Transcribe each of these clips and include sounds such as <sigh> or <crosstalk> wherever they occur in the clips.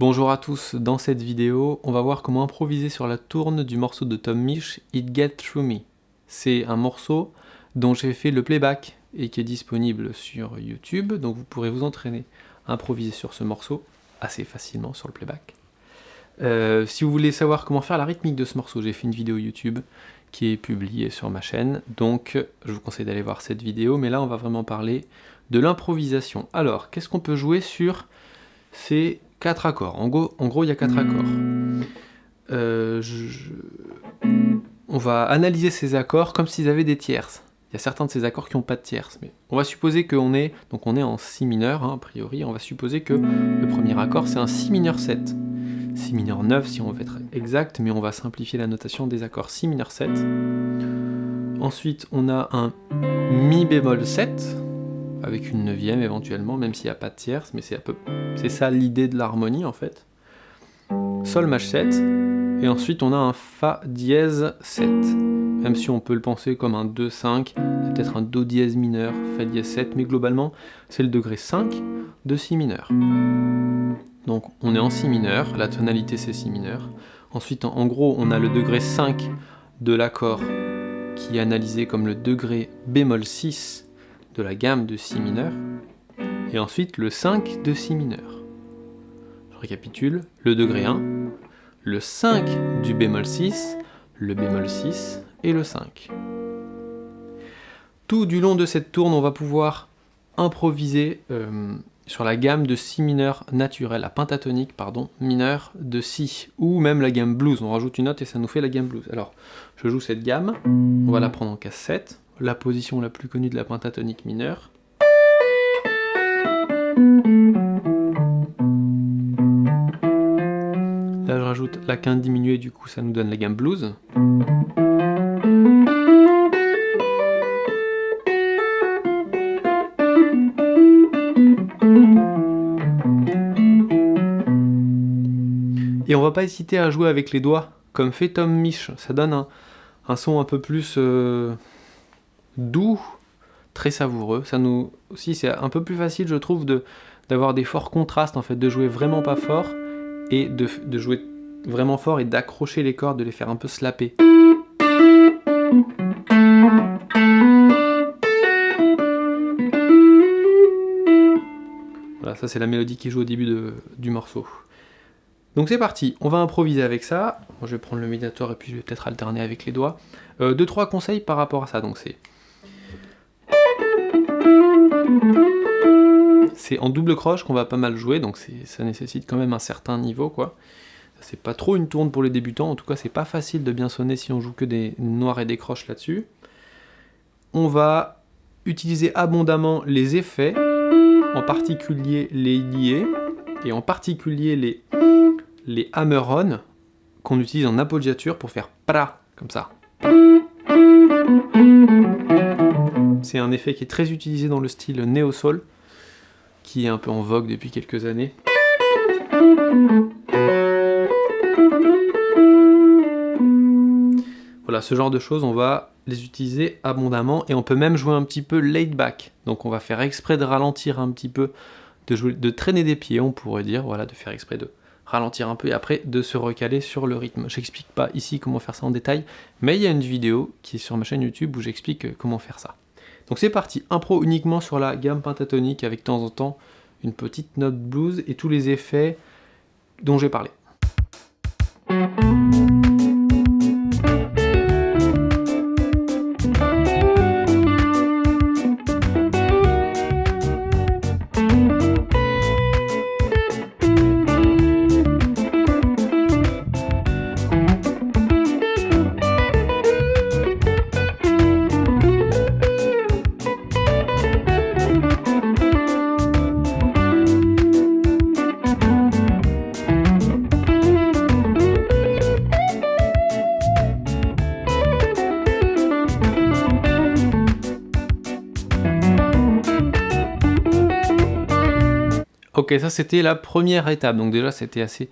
Bonjour à tous, dans cette vidéo, on va voir comment improviser sur la tourne du morceau de Tom Misch, It Get Through Me. C'est un morceau dont j'ai fait le playback et qui est disponible sur YouTube, donc vous pourrez vous entraîner à improviser sur ce morceau assez facilement sur le playback. Euh, si vous voulez savoir comment faire la rythmique de ce morceau, j'ai fait une vidéo YouTube qui est publiée sur ma chaîne, donc je vous conseille d'aller voir cette vidéo, mais là on va vraiment parler de l'improvisation. Alors, qu'est-ce qu'on peut jouer sur ces quatre accords En gros, en gros il y a quatre accords. Euh, on va analyser ces accords comme s'ils avaient des tierces. Il y a certains de ces accords qui n'ont pas de tierces, mais on va supposer qu'on est, donc on est en si mineur, hein, a priori, on va supposer que le premier accord c'est un si mineur 7. Si mineur 9 si on veut être exact, mais on va simplifier la notation des accords si mineur 7. Ensuite, on a un mi bémol 7, avec une neuvième éventuellement, même s'il n'y a pas de tierce, mais c'est peu... ça l'idée de l'harmonie en fait. Sol maj 7, et ensuite on a un Fa dièse 7, même si on peut le penser comme un 2-5, peut-être un Do dièse mineur, Fa dièse 7, mais globalement c'est le degré 5 de Si mineur. Donc on est en Si mineur, la tonalité c'est Si mineur. Ensuite en gros on a le degré 5 de l'accord qui est analysé comme le degré bémol 6 de la gamme de Si mineur, et ensuite le 5 de Si mineur. Je récapitule, le degré 1, le 5 du bémol 6, le bémol 6 et le 5. Tout du long de cette tourne, on va pouvoir improviser euh, sur la gamme de Si mineur naturelle, la pentatonique, pardon, mineur de Si, ou même la gamme blues, on rajoute une note et ça nous fait la gamme blues. Alors, je joue cette gamme, on va la prendre en cassette, la position la plus connue de la pentatonique mineure. Là je rajoute la quinte diminuée, du coup ça nous donne la gamme blues. Et on va pas hésiter à jouer avec les doigts, comme fait Tom Misch, ça donne un, son un peu plus... Euh, doux, très savoureux. Ça nous aussi c'est un peu plus facile je trouve d'avoir des forts contrastes en fait, de jouer vraiment pas fort et de, jouer vraiment fort et d'accrocher les cordes, de les faire un peu slapper. Voilà, ça c'est la mélodie qui joue au début du morceau. Donc c'est parti, on va improviser avec ça. je vais prendre le médiator et puis je vais peut-être alterner avec les doigts. Euh, deux, trois conseils par rapport à ça. Donc c'est c'est en double croche qu'on va pas mal jouer, donc ça nécessite quand même un certain niveau, quoi. C'est pas trop une tourne pour les débutants, en tout cas c'est pas facile de bien sonner si on joue que des noirs et des croches là-dessus. On va utiliser abondamment les effets, en particulier les liés, et en particulier les, les hammer-on, qu'on utilise en appoggiature pour faire pra, comme ça. C'est un effet qui est très utilisé dans le style néo-soul, qui est un peu en vogue depuis quelques années. Voilà, ce genre de choses, on va les utiliser abondamment, et on peut même jouer un petit peu laid back. Donc on va faire exprès de ralentir un petit peu, de, jouer, de traîner des pieds, on pourrait dire, voilà, de faire exprès de ralentir un peu et après de se recaler sur le rythme. J'explique pas ici comment faire ça en détail, mais il y a une vidéo qui est sur ma chaîne YouTube où j'explique comment faire ça. Donc c'est parti, impro uniquement sur la gamme pentatonique avec de temps en temps une petite note blues et tous les effets dont j'ai parlé. Ok, ça c'était la première étape, donc déjà c'était assez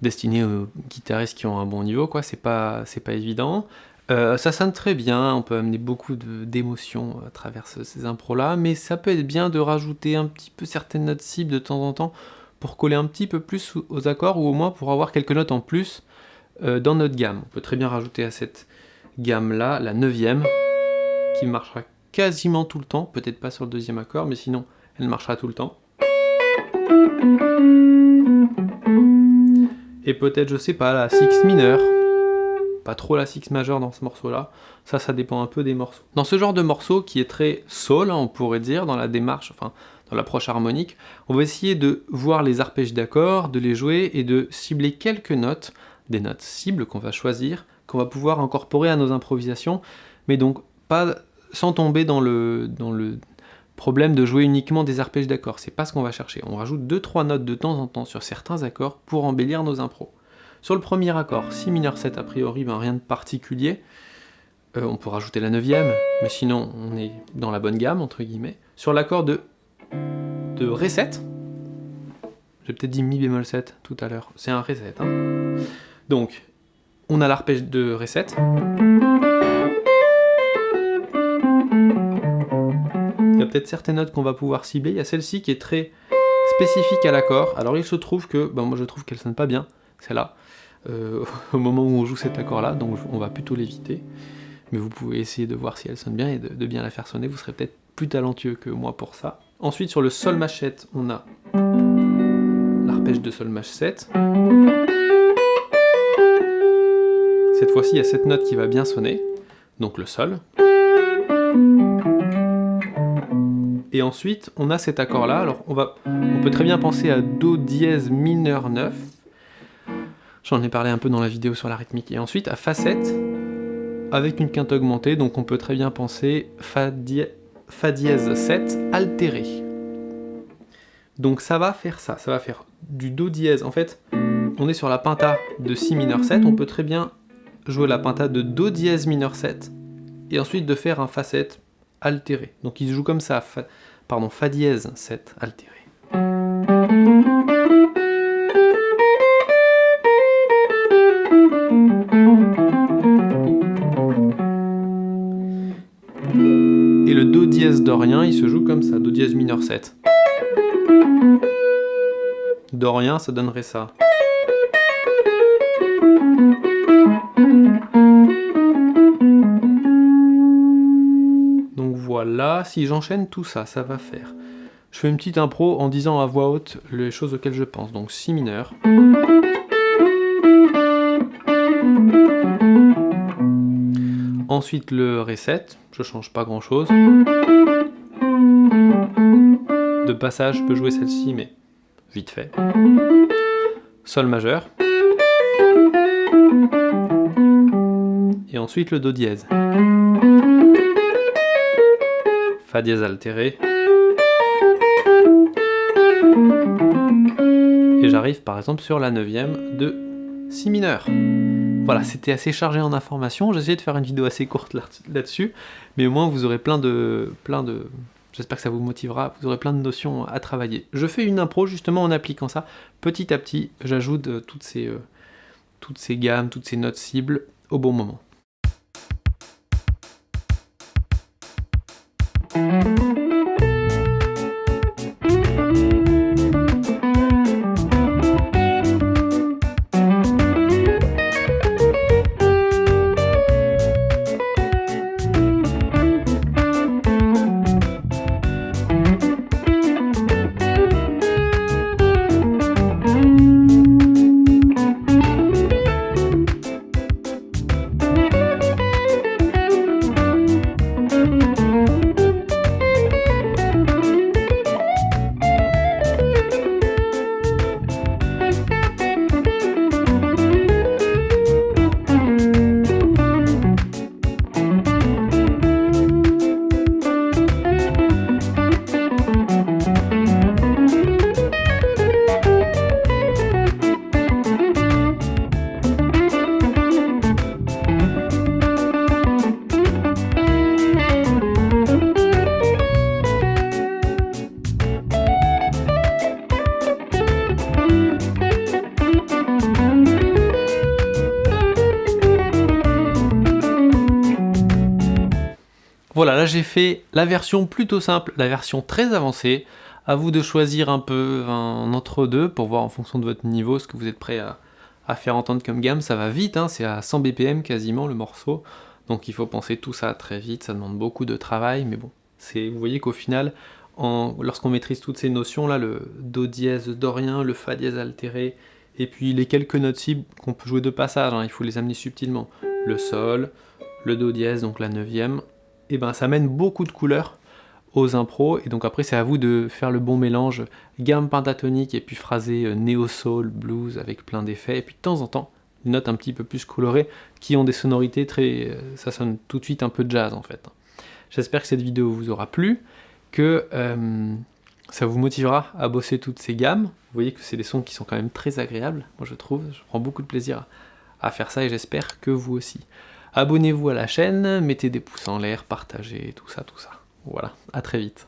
destiné aux guitaristes qui ont un bon niveau, quoi, c'est pas, pas évident. Euh, ça sonne très bien, on peut amener beaucoup d'émotions à travers ces impros là, mais ça peut être bien de rajouter un petit peu certaines notes cibles de temps en temps pour coller un petit peu plus aux accords ou au moins pour avoir quelques notes en plus euh, dans notre gamme. On peut très bien rajouter à cette gamme là la neuvième qui marchera quasiment tout le temps, peut-être pas sur le deuxième accord, mais sinon elle marchera tout le temps. Et peut-être, je sais pas, la 6 mineure, pas trop la 6 majeure dans ce morceau-là, ça, ça dépend un peu des morceaux. Dans ce genre de morceau qui est très soul, hein, on pourrait dire, dans la démarche, enfin, dans l'approche harmonique, on va essayer de voir les arpèges d'accords, de les jouer et de cibler quelques notes, des notes cibles qu'on va choisir, qu'on va pouvoir incorporer à nos improvisations, mais donc pas sans tomber dans le, dans le problème de jouer uniquement des arpèges d'accords, c'est pas ce qu'on va chercher. On rajoute 2-3 notes de temps en temps sur certains accords pour embellir nos impros. Sur le premier accord, si mineur 7 a priori, ben rien de particulier. Euh, on peut rajouter la neuvième, mais sinon on est dans la bonne gamme, entre guillemets. Sur l'accord de, de Ré 7, j'ai peut-être dit Mi bémol 7 tout à l'heure, c'est un Ré 7. Hein. Donc, on a l'arpège de Ré 7. Peut-être certaines notes qu'on va pouvoir cibler, il y a celle-ci qui est très spécifique à l'accord. Alors il se trouve que, ben moi je trouve qu'elle sonne pas bien, celle-là. Euh, <laughs> au moment où on joue cet accord-là, donc on va plutôt l'éviter. Mais vous pouvez essayer de voir si elle sonne bien et de, bien la faire sonner, vous serez peut-être plus talentueux que moi pour ça. Ensuite, sur le sol machette, on a l'arpège de sol mach 7. Cette fois-ci, il y a cette note qui va bien sonner, donc le sol. Et ensuite, on a cet accord-là. Alors, on, va, on peut très bien penser à Do dièse mineur 9, J'en ai parlé un peu dans la vidéo sur la rythmique. Et ensuite, à Fa 7, avec une quinte augmentée, donc on peut très bien penser Fa, dièse 7 altéré. Donc ça va faire ça, ça va faire du Do dièse. En fait, on est sur la pinta de Si mineur 7, on peut très bien jouer la pinta de Do dièse mineur 7, et ensuite de faire un Fa 7 altéré. Donc il se joue comme ça, pardon, Fa dièse 7 altéré. dorien, il se joue comme ça, Do dièse mineur 7. Dorien, ça donnerait ça. Voilà, si j'enchaîne tout ça, ça va faire. Je fais une petite impro en disant à voix haute les choses auxquelles je pense. Donc Si mineur. Ensuite le Ré 7, je change pas grand chose de passage, je peux jouer celle-ci, mais vite fait. Sol majeur. Et ensuite le Do dièse. Fa dièse. Et j'arrive par exemple sur la neuvième de Si mineur. Voilà, c'était assez chargé en informations, j'ai essayé de faire une vidéo assez courte là-dessus, mais au moins vous aurez plein de, plein de, J'espère que ça vous motivera, vous aurez plein de notions à travailler. Je fais une impro justement en appliquant ça. Petit à petit, j'ajoute euh, euh, toutes ces gammes, toutes ces notes cibles au bon moment. Voilà, là j'ai fait la version plutôt simple, la version très avancée, À vous de choisir un peu un entre-deux pour voir en fonction de votre niveau ce que vous êtes prêt à, faire entendre comme gamme. Ça va vite, hein, c'est à 100 BPM quasiment le morceau, donc il faut penser tout ça très vite, ça demande beaucoup de travail, mais bon, vous voyez qu'au final, lorsqu'on maîtrise toutes ces notions là, le Do dièse dorien, le Fa dièse altéré, et puis les quelques notes cibles qu'on peut jouer de passage, hein, il faut les amener subtilement. Le Sol, le Do dièse, donc la neuvième, et ben ça mène beaucoup de couleurs aux impros, et donc après c'est à vous de faire le bon mélange gamme pentatonique et puis phrasé euh, néo-soul, blues avec plein d'effets, et puis de temps en temps, des notes un petit peu plus colorées qui ont des sonorités très... Euh, ça sonne tout de suite un peu jazz en fait. J'espère que cette vidéo vous aura plu, que euh, ça vous motivera à bosser toutes ces gammes. Vous voyez que c'est des sons qui sont quand même très agréables, moi je trouve, je prends beaucoup de plaisir à faire ça et j'espère que vous aussi. Abonnez-vous à la chaîne, mettez des pouces en l'air, partagez, tout ça, tout ça. Voilà, à très vite.